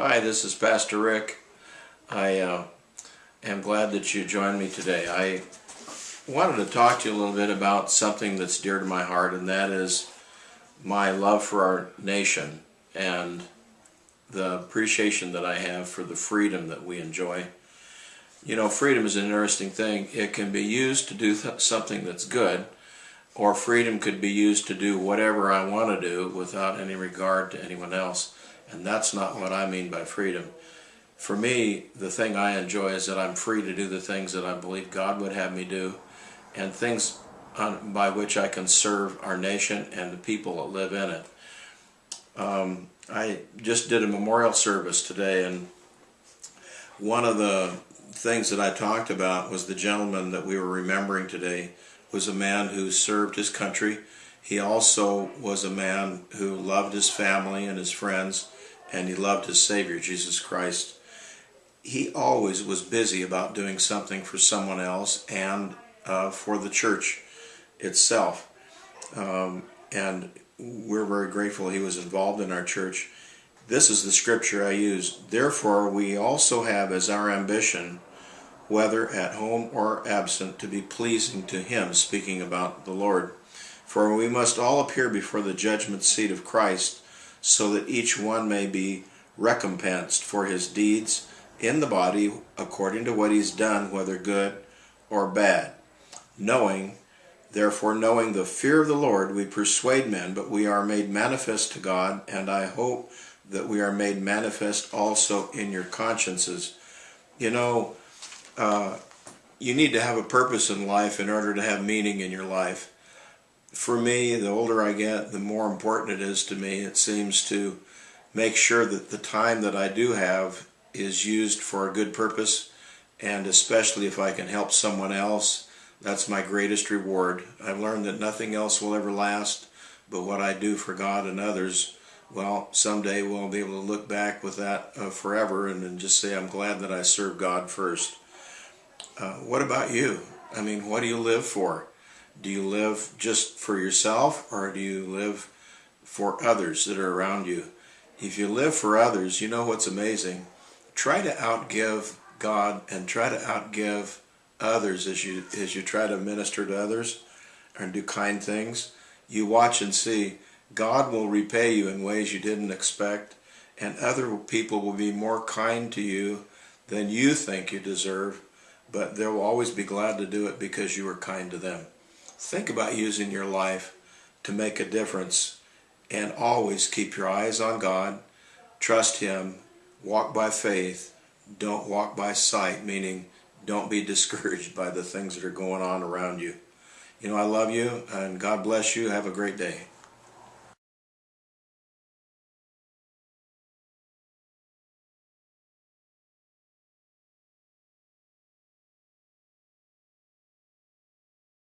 Hi, this is Pastor Rick. I uh, am glad that you joined me today. I wanted to talk to you a little bit about something that's dear to my heart, and that is my love for our nation and the appreciation that I have for the freedom that we enjoy. You know, freedom is an interesting thing. It can be used to do th- something that's good, or freedom could be used to do whatever I want to do without any regard to anyone else. And that's not what I mean by freedom. For me, the thing I enjoy is that I'm free to do the things that I believe God would have me do, and things on, by which I can serve our nation and the people that live in it. Um, I just did a memorial service today, and one of the things that I talked about was the gentleman that we were remembering today was a man who served his country. He also was a man who loved his family and his friends, and he loved his Savior, Jesus Christ. He always was busy about doing something for someone else and uh, for the church itself. Um, and we're very grateful he was involved in our church. This is the scripture I use. Therefore, we also have as our ambition, whether at home or absent, to be pleasing to him, speaking about the Lord. For we must all appear before the judgment seat of Christ, so that each one may be recompensed for his deeds in the body according to what he's done, whether good or bad. Knowing Therefore, knowing the fear of the Lord, we persuade men, but we are made manifest to God, and I hope that we are made manifest also in your consciences. You know, uh, you need to have a purpose in life in order to have meaning in your life. For me, the older I get, the more important it is to me. It seems to make sure that the time that I do have is used for a good purpose, and especially if I can help someone else that's my greatest reward. I've learned that nothing else will ever last, but what I do for God and others, well, someday we'll be able to look back with that uh, forever and, just say, I'm glad that I served God first. Uh, what about you? I mean, what do you live for? Do you live just for yourself or do you live for others that are around you? If you live for others, you know what's amazing? Try to outgive God and try to outgive others as you as you try to minister to others and do kind things you watch and see god will repay you in ways you didn't expect and other people will be more kind to you than you think you deserve but they'll always be glad to do it because you were kind to them think about using your life to make a difference and always keep your eyes on god trust him walk by faith don't walk by sight meaning don't be discouraged by the things that are going on around you. You know, I love you and God bless you. Have a great day.